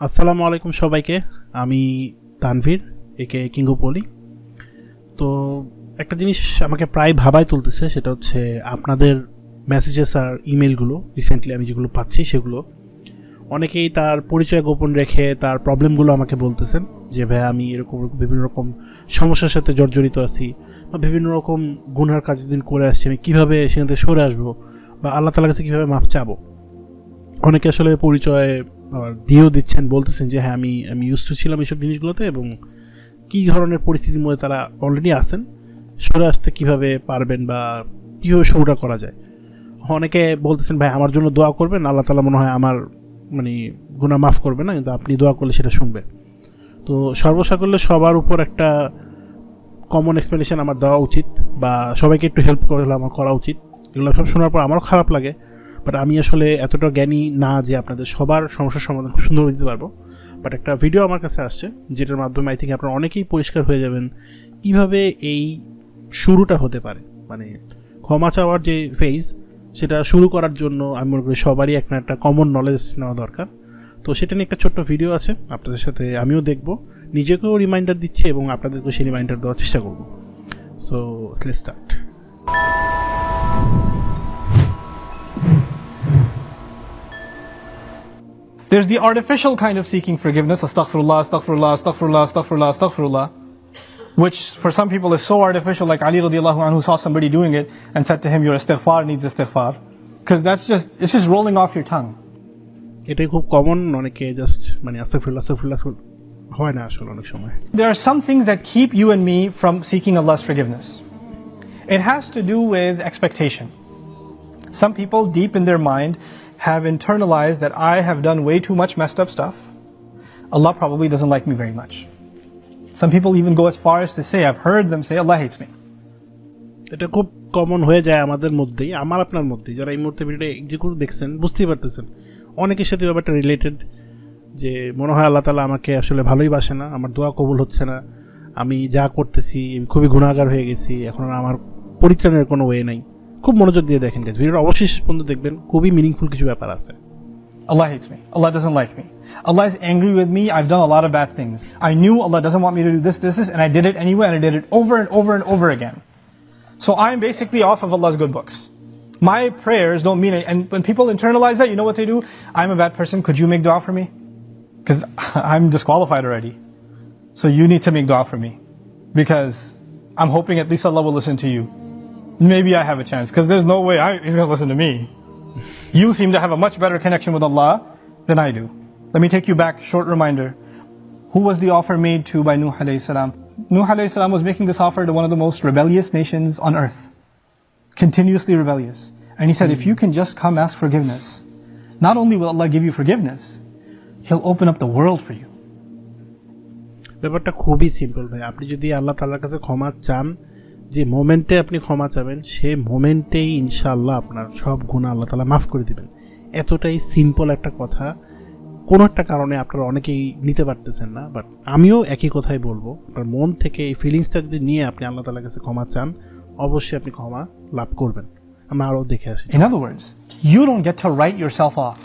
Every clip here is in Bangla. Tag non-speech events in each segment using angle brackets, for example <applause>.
আসসালামু আলাইকুম সবাইকে। আমি তানভীর, একে কিঙ্গোপলি। তো একটা জিনিস আমাকে প্রায় ভাবায় তুলতেছে, সেটা হচ্ছে আপনাদের মেসেজেস আর ইমেলগুলো রিসেন্টলি আমি যেগুলো পাচ্ছি সেগুলো। অনেকেই তার পরিচয় গোপন রেখে তার প্রবলেমগুলো আমাকে বলতেছেন, যে ভাই আমি এরকম বিভিন্ন রকম সমস্যার সাথে জর্জরিত আছি বা বিভিন্ন রকম গুনার কাজ দিন করে আসছি, আমি কীভাবে সেখান থেকে সরে আসব বা আল্লাহ তালার কাছে কীভাবে মাপ চাবো? অনেকে আসলে পরিচয় দিয়েও দিচ্ছেন, বলতেছেন যে হ্যাঁ আমি আমি ইউজ টু ছিলাম এইসব জিনিসগুলোতে এবং কী ধরনের পরিস্থিতির মধ্যে তারা অলরেডি আছেন, সরে আসতে কীভাবে পারবেন বা কীভাবে শুরুটা করা যায়? অনেকে বলতেছেন, ভাই, আমার জন্য দোয়া করবেন, আল্লাহ তালা মনে হয় আমার মানে গুণা মাফ করবে না, কিন্তু আপনি দোয়া করলে সেটা শুনবে তো সর্বসাকল্যে সবার উপর একটা কমন এক্সপ্লেনেশন আমার দেওয়া উচিত বা সবাইকে একটু হেল্প করলে আমার করা উচিত। এগুলো সব শোনার পর আমারও খারাপ লাগে। বাট আমি আসলে এতটা জ্ঞানী না যে আপনাদের সবার সমস্যার সমাধান খুব সুন্দর দিতে পারব। বাট একটা ভিডিও আমার কাছে আসছে, যেটার মাধ্যমে আই থিঙ্ক আপনারা অনেকেই পরিষ্কার হয়ে যাবেন কীভাবে এই শুরুটা হতে পারে। মানে ক্ষমা চাওয়ার যে ফেজ সেটা শুরু করার জন্য আমি মনে করি সবারই একটা একটা কমন নলেজ নেওয়া দরকার। তো সেটা নিয়ে একটা ছোট্ট ভিডিও আছে, আপনাদের সাথে আমিও দেখব। নিজেকেও রিমাইন্ডার দিচ্ছি এবং আপনাদেরকেও সেই রিমাইন্ডার দেওয়ার চেষ্টা করব। So let's start There's the artificial kind of seeking forgiveness, astaghfirullah, astaghfirullah, astaghfirullah, astaghfirullah, astaghfirullah, which for some people is so artificial, like Ali radiallahu anhu saw somebody doing it and said to him, your istighfar needs istighfar. Because that's just, it's just rolling off your tongue. এটাই খুব কমন অনেকে জাস্ট মানে আস্তাগফিরুল্লাহ আস্তাগফিরুল্লাহ হয় না আসলে অনেক সময় There are some things that keep you and me from seeking Allah's forgiveness. It has to do with expectation. Some people deep in their mind have internalized that I have done way too much messed up stuff. Allah probably doesn't like me very much. Some people even go as far as to say, I've heard them say, Allah hates me. এটা খুব কমন হয়ে যায় আমাদের মধ্যেই আমার আপনার মধ্যেই যারা এই মুহূর্তে ভিডিওটা এক্সিকিউট দেখছেন বুঝতেই পারতেছেন অনেকের সাথে ব্যাপারটা রিলেটেড যে মনে হয় আল্লাহ তালা আমাকে আসলে ভালোই বাসে না আমার দোয়া কবুল হচ্ছে না আমি যা করতেছি খুবই গুণাগার হয়ে গেছি এখন আমার পরিত্রাণের কোনো ওয়ে নাই খুব মনোযোগ দিয়ে দেখেন গেছে ভিডিওটা অবশ্যই শেষ পর্যন্ত দেখবেন খুবই মিনিংফুল কিছু ব্যাপার আছে Allah hates me. Allah doesn't like me. Allah is angry with me. I've done a lot of bad things. I knew Allah doesn't want me to do this, this, this, and I did it anyway, and I did it over and over and over again. So I'm basically off of Allah's good books. My prayers don't mean it. And when people internalize that, you know what they do? I'm a bad person. Could you make dua for me? Because <laughs> I'm disqualified already. So you need to make dua for me. Because I'm hoping at least Allah will listen to you. Maybe I have a chance. Because there's no way I, He's going to listen to me. You seem to have a much better connection with Allah than I do. Let me take you back, short reminder. Who was the offer made to by Nuh alayhi salam? Nuh alayhi salam was making this offer to one of the most rebellious nations on earth. Continuously rebellious. And he said, if you can just come ask forgiveness, not only will Allah give you forgiveness, He'll open up the world for you. ব্যাপারটা খুবই সিম্পল ভাই আপনি যদি আল্লাহ তালার কাছে ক্ষমা চান যে মোমেন্টে আপনি ক্ষমা চাবেন সে মোমেন্টেই ইনশাআল্লাহ আপনার সব গুণা আল্লাহ তালা মাফ করে দেবেন। এতটাই সিম্পল একটা কথা। কোনো একটা কারণে আপনারা অনেকেই নিতে পারতেছেন না বাট আমিও একই কথাই বলব। আপনার মন থেকে এই ফিলিংসটা যদি নিয়ে আপনি আল্লাহ তালার কাছে ক্ষমা চান অবশ্যই আপনি ক্ষমা লাভ করবেন। আমরা আরও দেখে আসি। In other words, you don't get to write yourself off.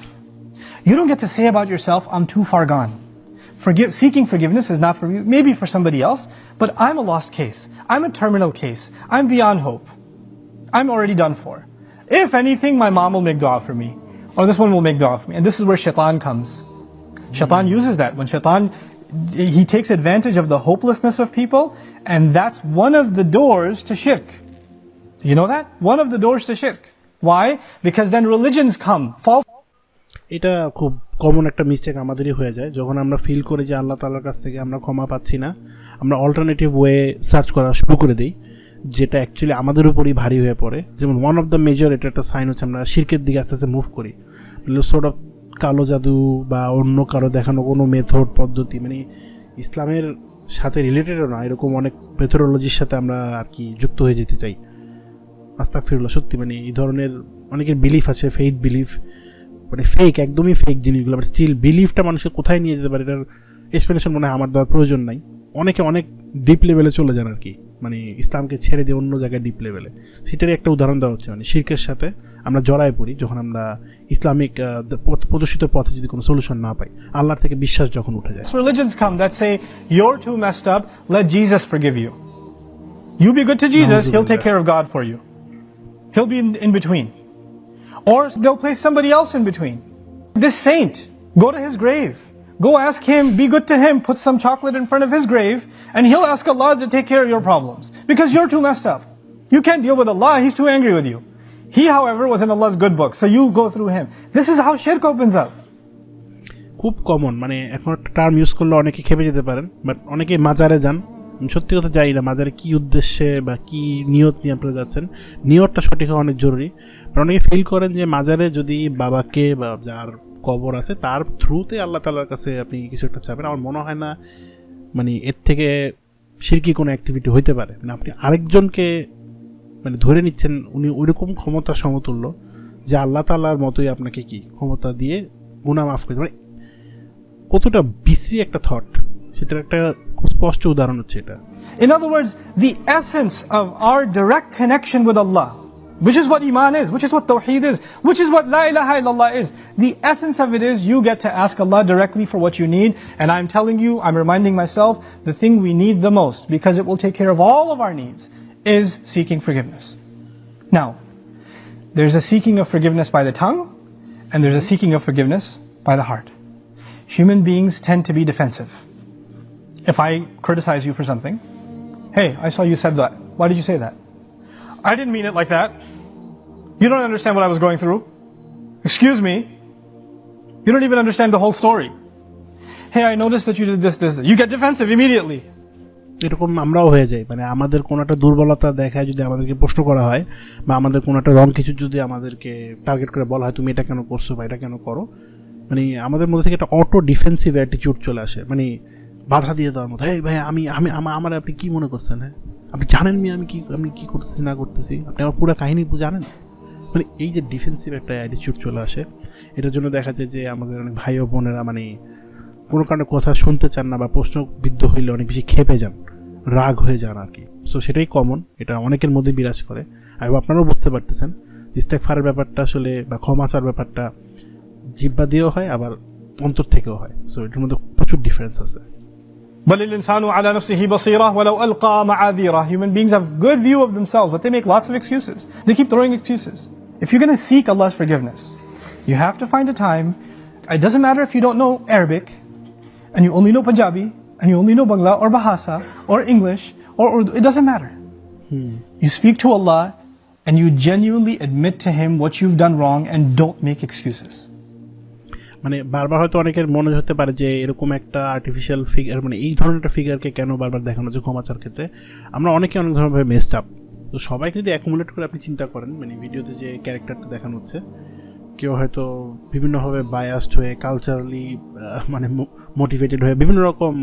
You don't get to say about yourself, I'm too far gone. Forgive, seeking forgiveness is not for you, maybe for somebody else, but I'm a lost case. I'm a terminal case. I'm beyond hope. I'm already done for. If anything, my mom will make dua for me, or this one will make dua for me. And this is where shaitan comes. Shaitan hmm. uses that. When shaitan, he takes advantage of the hopelessness of people, and that's one of the doors to shirk. You know that? One of the doors to shirk. Why? Because then religions come, false এটা খুব কমন একটা মিস্টেক আমাদেরই হয়ে যায়। যখন আমরা ফিল করি যে আল্লাহ তালার কাছ থেকে আমরা ক্ষমা পাচ্ছি না, আমরা অল্টারনেটিভ ওয়ে সার্চ করা শুরু করে দিই, যেটা অ্যাকচুয়ালি আমাদের উপরই ভারী হয়ে পড়ে। যেমন ওয়ান অফ দ্য মেজর এটা একটা সাইন হচ্ছে আমরা শির্কের দিকে আস্তে আস্তে মুভ করি। সোর্ট অফ কালো জাদু বা অন্য কারও দেখানো কোনো মেথড পদ্ধতি মানে ইসলামের সাথে রিলেটেডও না, এরকম অনেক মেথোডোলজির সাথে আমরা আর কি যুক্ত হয়ে যেতে চাই। আস্তাক ফিরুল্লাহ সত্যি মানে এই ধরনের অনেকের বিলিফ আছে ফেইথ বিলিফ মানে ফেক একদমই ফেক জিনিসগুলো। বাট স্টিল বিলিফটা মানুষকে কোথায় নিয়ে যেতে পারে এটার এক্সপ্লেনেশন মনে হয় আমার দেওয়ার প্রয়োজন নাই। অনেকে অনেক ডিপ লেভেলে চলে যান আর কি মানে ইসলামকে ছেড়ে দিয়ে অন্য জায়গায় ডিপ লেভেলে সেটারই একটা উদাহরণ দেওয়া হচ্ছে। মানে শির্কের সাথে আমরা জড়ায় পড়ি যখন আমরা ইসলামিক প্রদর্শিত পথে যদি কোনো সলিউশন না পাই আল্লাহর থেকে বিশ্বাস যখন উঠে যায়। Religions come that say, you're too messed up, let Jesus forgive you. You be good to Jesus, he'll take care of God for you. He'll be in, in between. Or they'll place somebody else in between. This saint, go to his grave. Go ask him, be good to him, put some chocolate in front of his grave, and he'll ask Allah to take care of your problems. Because you're too messed up. You can't deal with Allah, he's too angry with you. He, however, was in Allah's good book, so you go through him. This is how shirk opens up. খুব কমন মানে এখন একটা টার্ম ইউজ করলে অনেকে খেপে যেতে পারেন বাট অনেকে মাজারে যান আমি সত্যি কথা যাই না মাজারে কি উদ্দেশ্যে বা কি নিয়ত নিয়ে আপনারা যাচ্ছেন নিয়তটা সঠিক হওয়া অনেক জরুরি বাট অনেকে ফিল করেন যে মাজারে যদি বাবাকে বা যার কবর আছে তার থ্রুতে আল্লাহ তালার কাছে আপনি কিছু একটা চাবেন আমার মনে হয় না মানে এর থেকে সিরকি কোনো অ্যাক্টিভিটি হইতে পারে। মানে আপনি আরেকজনকে মানে ধরে নিচ্ছেন উনি ওইরকম ক্ষমতা সমতুল্য যে আল্লাহ তাল্লাহর মতোই আপনাকে কি ক্ষমতা দিয়ে গুণা মাফ করে মানে কতটা বিশ্রী একটা থট সেটার একটা স্পষ্ট উদাহরণ হচ্ছে এটা। In other words, the essence of our direct connection with Allah, which is what Iman is, which is what Tawheed is, which is what La ilaha illallah is. The essence of it is you get to ask Allah directly for what you need, and I'm telling you, I'm reminding myself, the thing we need the most, because it will take care of all of our needs, is seeking forgiveness. Now, there's a seeking of forgiveness by the tongue, and there's a seeking of forgiveness by the heart. Human beings tend to be defensive. If I criticize you for something, Hey, I saw you said that. Why did you say that? I didn't mean it like that. You don't understand what I was going through. Excuse me. You don't even understand the whole story. Hey, I noticed that you did this, this. You get defensive immediately. এরকম আমরাও হয়ে যাই মানে আমাদের কোনো একটা দুর্বলতা দেখায় যদি আমাদেরকে প্রশ্ন করা হয় বা আমাদের কোনো একটা রং কিছু যদি আমাদেরকে টার্গেট করে বলা হয় তুমি এটা কেন করছ বা এটা কেন করো মানে আমাদের মধ্যে থেকে একটা অটো ডিফেন্সিভ অ্যাটিটিউড চলে আসে মানে বাধা দিয়ে দেওয়ার মতো এই ভাই আমি আমি আমার আপনি কী মনে করছেন হ্যাঁ আপনি জানেন আমি কি আমি কী করতেছি না করতেছি আপনি আমার পুরো কাহিনী জানেন মানে এই যে ডিফেন্সিভ একটা অ্যাটিটিউড চলে আসে এটার জন্য দেখা যায় যে আমাদের অনেক ভাই ও বোনেরা মানে কোনো কারণে কথা শুনতে চান না বা প্রশ্নবিদ্ধ হইলে অনেক বেশি খেপে যান রাগ হয়ে যান আর কি সো সেটাই কমন এটা অনেকের মধ্যে বিরাজ করে আর আপনারাও বুঝতে পারতেছেন ইস্তেকফারের ব্যাপারটা আসলে বা ক্ষমাচার ব্যাপারটা জিব্বা দিয়েও হয় আবার অন্তর থেকেও হয় সো এটার মধ্যে প্রচুর ডিফারেন্স আছে بل الإنسان على نفسه بصيرة ولو ألقى معاذيره. Human beings have good view of themselves, but they make lots of excuses. They keep throwing excuses. If you're going to seek Allah's forgiveness, you have to find a time. It doesn't matter if you don't know Arabic, and you only know Punjabi, and you only know Bangla or Bahasa or English or Urdu. It doesn't matter. You speak to Allah, and you genuinely admit to Him what you've done wrong, and don't make excuses. মানে বারবার হয়তো অনেকের মনে হতে পারে যে এরকম একটা আর্টিফিশিয়াল ফিগার মানে এই ধরনের একটা ফিগারকে কেন বারবার দেখানো হচ্ছে ক্ষমাচার ক্ষেত্রে আমরা অনেকে অনেক ধরনের মেসড আপ তো সবাইকে যদি অ্যাকুমুলেট করে আপনি চিন্তা করেন মানে ভিডিওতে যে ক্যারেক্টারটা দেখানো হচ্ছে, কেউ হয়তো বিভিন্নভাবে বায়াসড হয়ে কালচারালি মানে মোটিভেটেড হয়ে বিভিন্ন রকম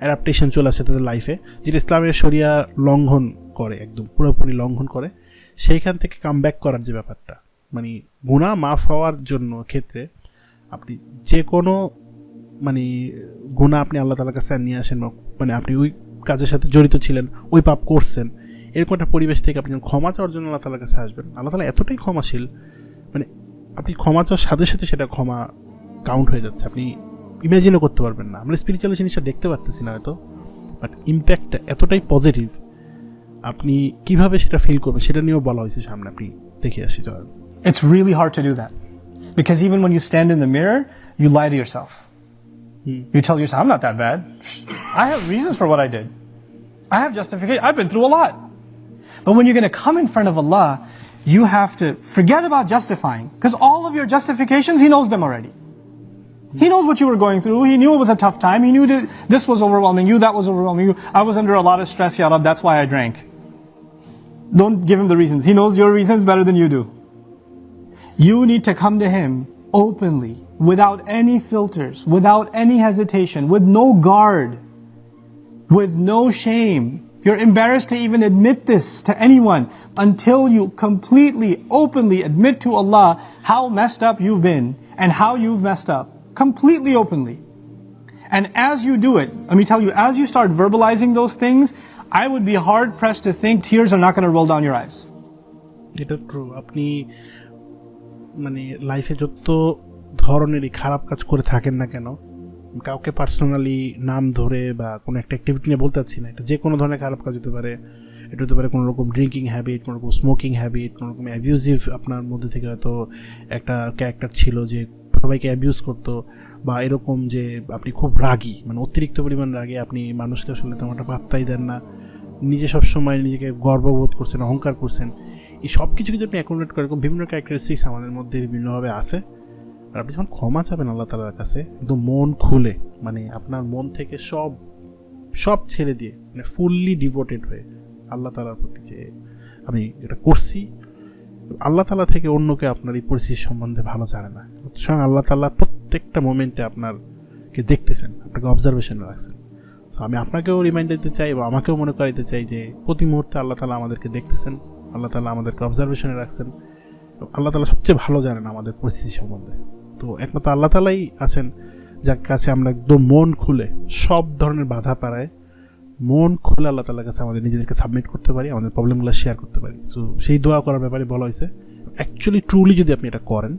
অ্যাডাপ্টেশন চলে আসে তাদের লাইফে যেটা ইসলামের শরিয়া লঙ্ঘন করে একদম, পুরোপুরি লঙ্ঘন করে, সেইখান থেকে কাম করার যে ব্যাপারটা মানে গুণা মাফ হওয়ার জন্য ক্ষেত্রে আপনি যে কোনো মানে গুণা আপনি আল্লাহ তালার কাছে নিয়ে আসেন মানে আপনি ওই কাজের সাথে জড়িত ছিলেন, ওই পাপ করছেন এরকম একটা পরিবেশ থেকে আপনি ক্ষমা চাওয়ার জন্য আল্লাহ তালার কাছে আসবেন আল্লাহ তালা এতটাই ক্ষমাশীল মানে আপনি ক্ষমা চাওয়ার সাথে সাথে সেটা ক্ষমা কাউন্ট হয়ে যাচ্ছে আপনি ইমাজিনও করতে পারবেন না আমরা স্পিরিচুয়াল জিনিসটা দেখতে পারতেছি না হয়তো বাট ইম্প্যাক্টটা এতটাই পজিটিভ আপনি কীভাবে সেটা ফিল করবেন সেটা নিয়েও বলা হয়েছে সামনে আপনি দেখে আসি চলেন It's really hard to do that. Because even when you stand in the mirror, you lie to yourself. You tell yourself, I'm not that bad. I have reasons for what I did. I have justification. I've been through a lot. But when you're going to come in front of Allah, you have to forget about justifying. Because all of your justifications, He knows them already. He knows what you were going through. He knew it was a tough time. He knew that this was overwhelming you, that was overwhelming you. I was under a lot of stress, Ya Rab, that's why I drank. Don't give him the reasons. He knows your reasons better than you do. You need to come to Him openly, without any filters, without any hesitation, with no guard, with no shame. You're embarrassed to even admit this to anyone until you completely, openly admit to Allah how messed up you've been and how you've messed up. Completely openly. And as you do it, let me tell you, as you start verbalizing those things, I would be hard pressed to think tears are not going to roll down your eyes. এটা ট্রু আপনি মানে লাইফে যত ধরনেরই খারাপ কাজ করে থাকেন না কেন কাউকে পার্সোনালি নাম ধরে বা কোনো একটা অ্যাক্টিভিটি নিয়ে বলতে চাচ্ছি না, এটা যে কোনো ধরনের খারাপ কাজ হতে পারে। এটা হতে পারে কোনো রকম ড্রিঙ্কিং হ্যাবিট কোনো রকম স্মোকিং হ্যাবিট কোনো রকম অ্যাবিউজিভ আপনার মধ্যে থেকে হয়তো একটা ক্যারেক্টার ছিল যে সবাইকে অ্যাবিউজ করতো বা এরকম যে আপনি খুব রাগী মানে অতিরিক্ত পরিমাণ রাগী আপনি মানুষকে আসলে তেমন একটা পাত্তাই দেন না। নিজে সবসময় নিজেকে গর্ববোধ করছেন, অহংকার করছেন। এই সব কিছু যদি আপনি অ্যাকোমোডেট করেন, এরকম বিভিন্ন ক্যারেক্টারিস্টিক্স আমাদের মধ্যে বিভিন্নভাবে আছে। আর আপনি যখন ক্ষমা চাবেন আল্লাহ তালার কাছে, একদম মন খুলে মানে আপনার মন থেকে সব সব ছেড়ে দিয়ে মানে ফুললি ডিভোটেড হয়ে আল্লাহ তালার প্রতি যে আমি এটা করছি, আল্লাহ তালা থেকে অন্যকে আপনার এই পরিস্থিতি সম্বন্ধে ভালো জানে না। স্বয়ং আল্লাহ তাল্লাহ প্রত্যেকটা মোমেন্টে আপনারকে দেখতেছেন, আপনাকে অবজারভেশনে রাখছেন। তো আমি আপনাকেও রিমাইন্ড দিতে চাই বা আমাকেও মনে করাইতে চাই যে প্রতি মুহূর্তে আল্লাহ তালা আমাদেরকে দেখতেছেন, আল্লাহ তালা আমাদেরকে অবজারভেশনে রাখছেন। আল্লাহ তালা সবচেয়ে ভালো জানেন আমাদের পরিস্থিতি সম্বন্ধে। তো একমাত্র আল্লাহ তালাই আছেন, যার কাছে আমরা একদম মন খুলে সব ধরনের বাধা পাড়ায় মন খুলে আল্লাহ তালার কাছে আমাদের নিজেদেরকে সাবমিট করতে পারি, আমাদের প্রবলেমগুলো শেয়ার করতে পারি। সো সেই দোয়া করার ব্যাপারে বলা হয়েছে অ্যাকচুয়ালি ট্রুলি যদি আপনি এটা করেন,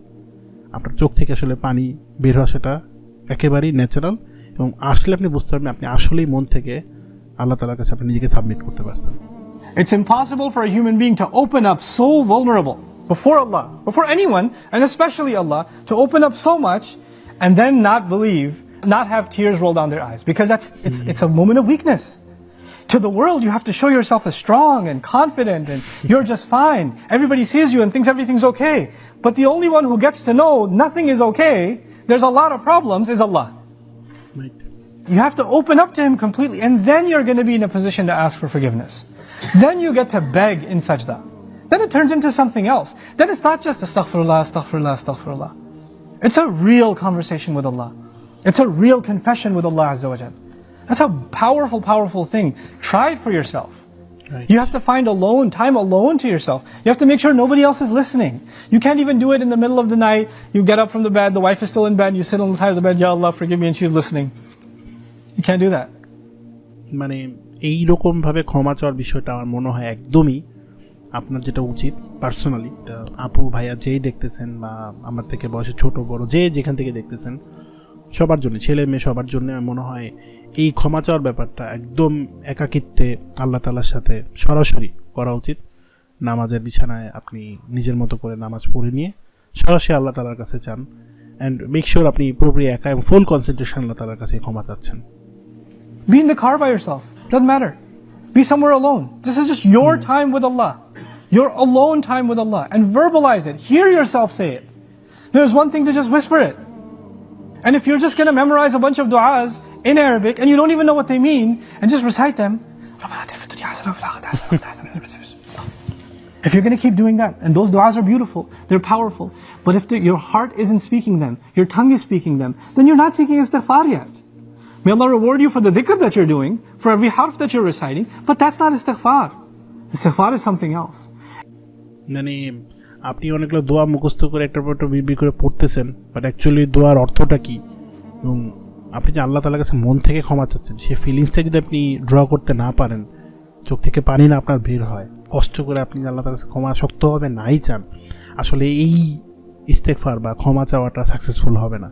আপনার চোখ থেকে আসলে পানি বের হওয়া সেটা একেবারেই ন্যাচারাল এবং আসলে আপনি বুঝতে পারবেন আপনি আসলেই মন থেকে আল্লাহ তালার কাছে আপনি নিজেকে সাবমিট করতে পারছেন। It's impossible for a human being to open up so before Allah, before anyone, and especially Allah, to open up so much and then not believe, not have tears roll down their eyes. Because that's it's hmm. it's a moment of weakness. To the world, you have to show yourself as strong and confident and you're just fine. Everybody sees you and thinks everything's okay. But the only one who gets to know nothing is okay, there's a lot of problems, is Allah. You have to open up to Him completely, and then you're going to be in a position to ask for forgiveness. Then you get to beg in sajda. Then it turns into something else. Then it's not just astaghfirullah, astaghfirullah, astaghfirullah. It's a real conversation with Allah. It's a real confession with Allah Azza wa Jal. That's a powerful, powerful thing. Try it for yourself. Right. You have to find alone, time alone to yourself. You have to make sure nobody else is listening. You can't even do it in the middle of the night. You get up from the bed, the wife is still in bed, you sit on the side of the bed, Ya Allah, forgive me, and she's listening. You can't do that. মানে এই রকম ভাবে ক্ষমা চাওয়ার বিষয়টা আমার মনে হয় একদমই আপনার যেটা উচিত পার্সোনালি আপু, ভাইয়া যেই দেখতেছেন বা আমার থেকে বয়সে ছোট, বড়, যে যেখান থেকে দেখতেছেন, সবার জন্য, ছেলে মেয়ে সবার জন্য মনে হয় এই ক্ষমা চাওয়ার ব্যাপারটা একদম একাকিত্বে আল্লাহ তালার সাথে সরাসরি করা উচিত নামাজের বিছানায় আপনি নিজের মতো করে নামাজ পড়ে নিয়ে সরাসরি আল্লাহ তালার কাছে চান অ্যান্ড মেক শিওর আপনি পুরোপুরি একা এবং ফুল কনসেন্ট্রেশন আল্লাহ তালার কাছে ক্ষমা চাচ্ছেন Be in the car by yourself. Doesn't matter. Be somewhere alone. This is just your time with Allah. Your alone time with Allah. And verbalize it. Hear yourself say it. There's one thing to just whisper it. And if you're just going to memorize a bunch of du'as in Arabic and you don't even know what they mean, and just recite them. If you're going to keep doing that, and those du'as are beautiful, they're powerful, but if your heart isn't speaking them, your tongue is speaking them, then you're not seeking istighfar yet. May Allah reward you for the dhikr that you're doing, for every harf that you're reciting, but that's not istighfar. Istighfar is something else. মানে আপনি অনেকগুলো দোয়া মুখস্থ করে একটার পর একটা বিড়বিড় করে পড়তেছেন বাট অ্যাকচুয়ালি দোয়ার অর্থটা কী? এবং আপনি যে আল্লাহ তালার কাছে মন থেকে ক্ষমা চাচ্ছেন সেই ফিলিংসটা যদি আপনি ড্র করতে না পারেন, চোখ থেকে পানি না আপনার বের হয়। কষ্ট করে আপনি আল্লাহ তালার কাছে ক্ষমা শক্তভাবে নাই চান, আসলে এই ইস্তেকফার বা ক্ষমা চাওয়াটা সাকসেসফুল হবে না।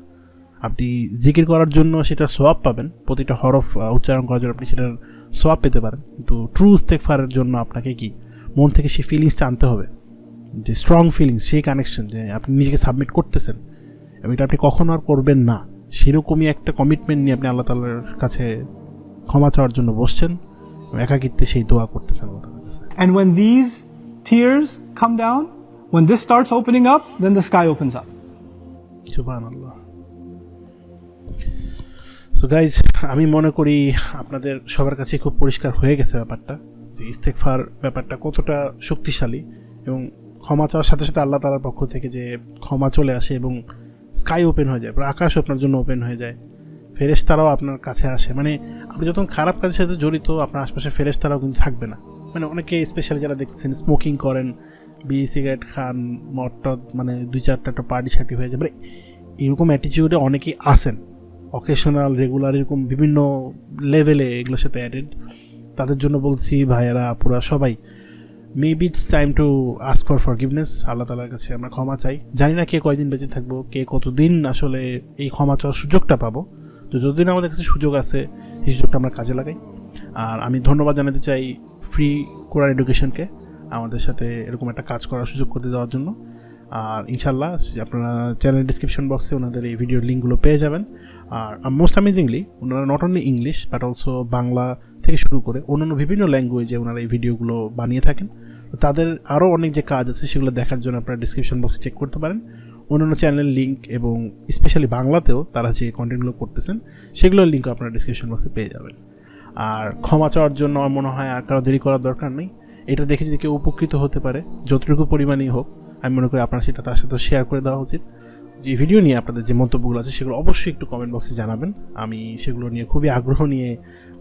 আপনি জিকির করার জন্য সেটা সোয়াব পাবেন, প্রতিটা হরফ উচ্চারণ করার জন্য আপনি সেটার সোয়াব পেতে পারেন, কিন্তু ট্রু ইস্তেকফারের জন্য আপনাকে কি? মন থেকে সেই ফিলিংসটা আনতে হবে। যে স্ট্রং ফিলিংস সেই কানেকশন যে আপনি নিজেকে সাবমিট করতেছেন এবং এটা আপনি কখনো আর করবেন না সেরকমই একটা কমিটমেন্ট নিয়ে আপনি আল্লাহ তালার কাছে ক্ষমা চাওয়ার জন্য বসছেন এবং একাকিত্বে সেই দোয়া করতেছেন আল্লাহ তালার কাছে And when these tears come down, when this starts opening up, then the sky opens up. সুবহানাল্লাহ সো গাইজ আমি মনে করি আপনাদের সবার কাছে খুব পরিষ্কার হয়ে গেছে ব্যাপারটা যে ইস্তেকফার ব্যাপারটা কতটা শক্তিশালী এবং ক্ষমা চাওয়ার সাথে সাথে আল্লাহ তালার পক্ষ থেকে যে ক্ষমা চলে আসে এবং স্কাই ওপেন হয়ে যায় আকাশ আপনার জন্য ওপেন হয়ে যায়, ফেরেশতারাও আপনার কাছে আসে। মানে আপনি যখন খারাপ কাজের সাথে জড়িত, আপনার আশপাশে ফেরেশতারাও কিন্তু থাকবে না। মানে অনেকে স্পেশালি যারা দেখছেন স্মোকিং করেন, বিড়ি সিগারেট খান, মদ টদ মানে দুই চারটা একটা পার্টি সার্টি হয়ে যায়। মানে এরকম অ্যাটিটিউডে অনেকেই আসেন অকেশনাল রেগুলার এরকম বিভিন্ন লেভেলে এগুলোর সাথে অ্যাডেড তাদের জন্য বলছি, ভাইয়েরা, আপুরা, সবাই maybe it's time to ask for forgiveness আল্লাহ তালার কাছে আমরা ক্ষমা চাই। জানি না কে কয়দিন বেঁচে থাকব, কে কতদিন আসলে এই ক্ষমা চাওয়ার সুযোগটা পাবো। তো যতদিন আমাদের কাছে সুযোগ আছে সেই সুযোগটা আমরা কাজে লাগাই। আর আমি ধন্যবাদ জানাতে চাই ফ্রি কোরআন এডুকেশনকে আমাদের সাথে এরকম একটা কাজ করার সুযোগ করতে দেওয়ার জন্য। আর ইনশাল্লাহ আপনারা চ্যানেল ডিসক্রিপশন বক্সে ওনাদের এই ভিডিওর লিঙ্কগুলো পেয়ে যাবেন। আর মোস্ট অ্যামেজিংলি ওনারা not only English but also Bangla থেকে শুরু করে অন্যান্য বিভিন্ন ল্যাঙ্গুয়েজে ওনারা এই ভিডিওগুলো বানিয়ে থাকেন। তাদের আরও অনেক যে কাজ আছে, সেগুলো দেখার জন্য আপনারা ডিসক্রিপশন বক্সে চেক করতে পারেন। অন্যান্য চ্যানেলের লিঙ্ক এবং স্পেশালি বাংলাতেও তারা যে কন্টেন্টগুলো করতেছেন সেগুলোর লিঙ্কও আপনারা ডিসক্রিপশন বক্সে পেয়ে যাবেন। আর ক্ষমা চাওয়ার জন্য আমার মনে হয় আর কারও দেরি করার দরকার নেই। এটা দেখে যদি কেউ উপকৃত হতে পারে, যতটুকু পরিমাণেই হোক আমি মনে করি আপনার সেটা তার সাথে শেয়ার করে দেওয়া উচিত। যে ভিডিও নিয়ে আপনাদের যে মন্তব্যগুলো আছে, সেগুলো অবশ্যই একটু কমেন্ট বক্সে জানাবেন। আমি সেগুলো নিয়ে খুবই আগ্রহ নিয়ে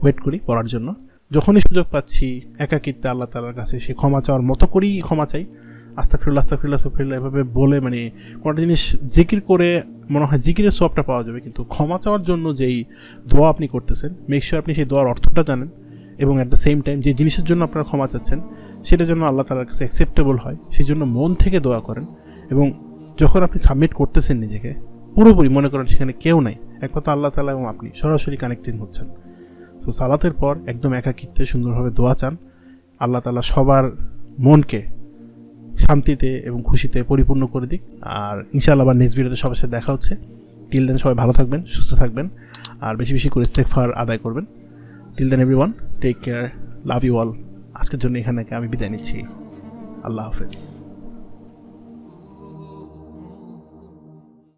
ওয়েট করি পড়ার জন্য। যখনই সুযোগ পাচ্ছি, একাকিত্বে আল্লাহ তালার কাছে সে ক্ষমা চাওয়ার মতো করেই ক্ষমা চাই। আস্তা ফিরুল্লা আস্তা ফিরুল্লা আস্তা ফিরুল্লা এভাবে বলে মানে কোনো জিনিস জিকির করে মনে হয় জিকিরের সবটা পাওয়া যাবে, কিন্তু ক্ষমা চাওয়ার জন্য যেই দোয়া আপনি করতেছেন মেক আপনি সেই দোয়ার অর্থটা জানেন। এবং অ্যাট দ্য সেম টাইম যে জিনিসের জন্য আপনারা ক্ষমা চাচ্ছেন সেটা যেন আল্লাহ তালার কাছে অ্যাকসেপ্টেবল হয় সেই জন্য মন থেকে দোয়া করেন এবং যখন আপনি সাবমিট করতেছেন নিজেকে, পুরোপুরি মনে করেন সেখানে কেউ নাই, একমাত্র আল্লাহ তালা এবং আপনি সরাসরি কানেক্টিং হচ্ছেন। তো সালাতের পর একদম একাকিত্বে সুন্দরভাবে দোয়া চান। আল্লাহ তালা সবার মনকে শান্তিতে এবং খুশিতে পরিপূর্ণ করে দিক। আর ইনশাআল্লাহ আবার নেক্সট ভিডিওতে সবার সাথে দেখা হচ্ছে। টিল দেন সবাই ভালো থাকবেন, সুস্থ থাকবেন, আর বেশি বেশি করে ইস্তেকফার আদায় করবেন। Till then every one take care love you all আজকের জন্য এখানে আমি বিদায় নিচ্ছি। আল্লাহ হাফেজ।